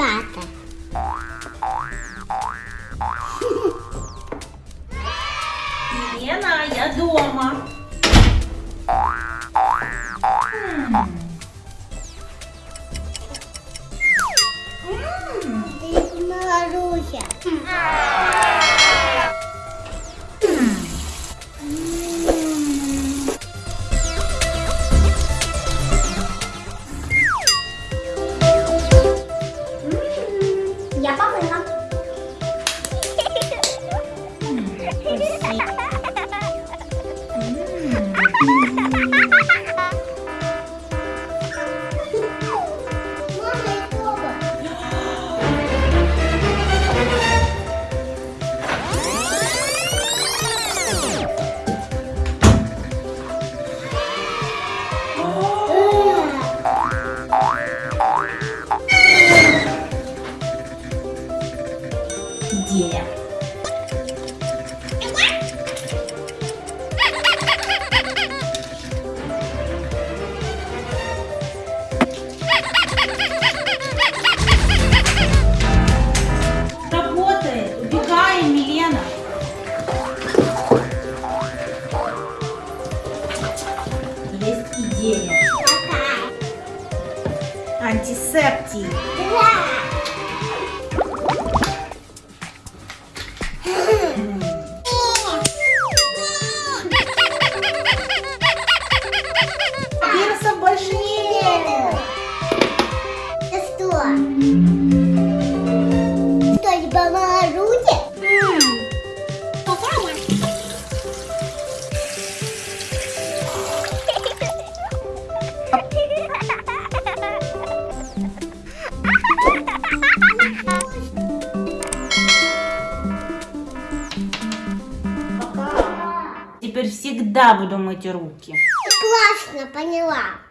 куда-то. Я дома. М -м Маруся. Идея. Работает. Убегаем, Милена. Есть идея. Антисептик. Вирусов Теперь всегда буду мыть руки. Классно, поняла.